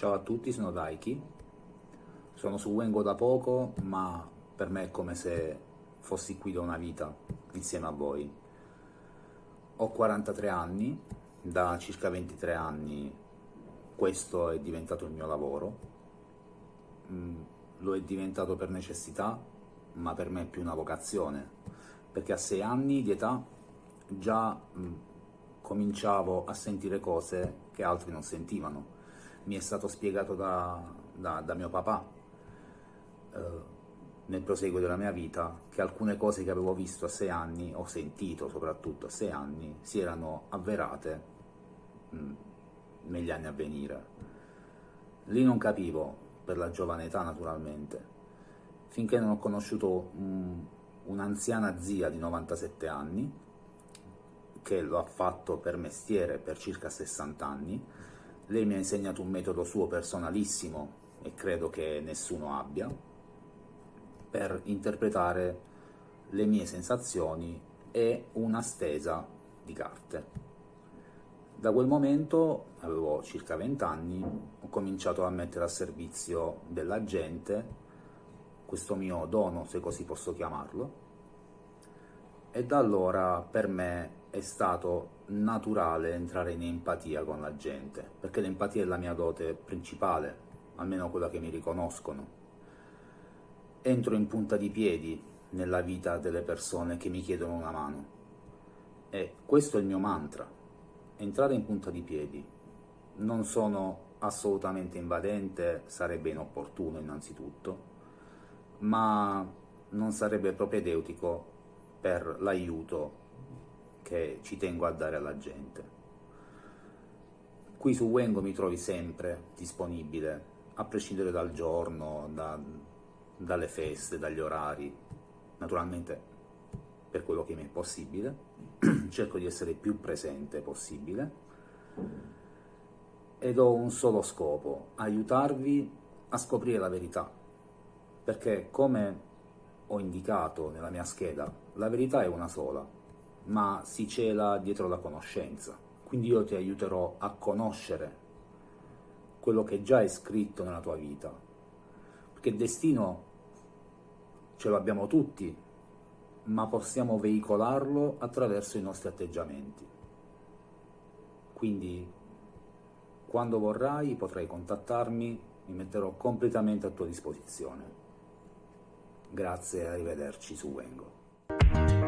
Ciao a tutti, sono Daiki. Sono su Wengo da poco, ma per me è come se fossi qui da una vita insieme a voi. Ho 43 anni, da circa 23 anni questo è diventato il mio lavoro. Mm, lo è diventato per necessità, ma per me è più una vocazione, perché a 6 anni di età già mm, cominciavo a sentire cose che altri non sentivano mi è stato spiegato da, da, da mio papà eh, nel proseguo della mia vita che alcune cose che avevo visto a sei anni, ho sentito soprattutto a sei anni, si erano avverate mh, mm, negli anni a venire. Lì non capivo, per la giovane età naturalmente, finché non ho conosciuto un'anziana zia di 97 anni, che lo ha fatto per mestiere per circa 60 anni, lei mi ha insegnato un metodo suo personalissimo, e credo che nessuno abbia, per interpretare le mie sensazioni e una stesa di carte. Da quel momento, avevo circa 20 anni, ho cominciato a mettere a servizio della gente questo mio dono, se così posso chiamarlo, e da allora per me è stato naturale entrare in empatia con la gente, perché l'empatia è la mia dote principale, almeno quella che mi riconoscono. Entro in punta di piedi nella vita delle persone che mi chiedono una mano. E questo è il mio mantra, entrare in punta di piedi. Non sono assolutamente invadente, sarebbe inopportuno innanzitutto, ma non sarebbe propedeutico per l'aiuto che ci tengo a dare alla gente. Qui su Wengo mi trovi sempre disponibile, a prescindere dal giorno, da, dalle feste, dagli orari, naturalmente per quello che mi è possibile, cerco di essere più presente possibile ed ho un solo scopo, aiutarvi a scoprire la verità, perché come ho indicato nella mia scheda, la verità è una sola, ma si cela dietro la conoscenza. Quindi io ti aiuterò a conoscere quello che già è scritto nella tua vita, perché destino ce lo abbiamo tutti, ma possiamo veicolarlo attraverso i nostri atteggiamenti. Quindi, quando vorrai, potrai contattarmi, mi metterò completamente a tua disposizione. Grazie e arrivederci su Wengo.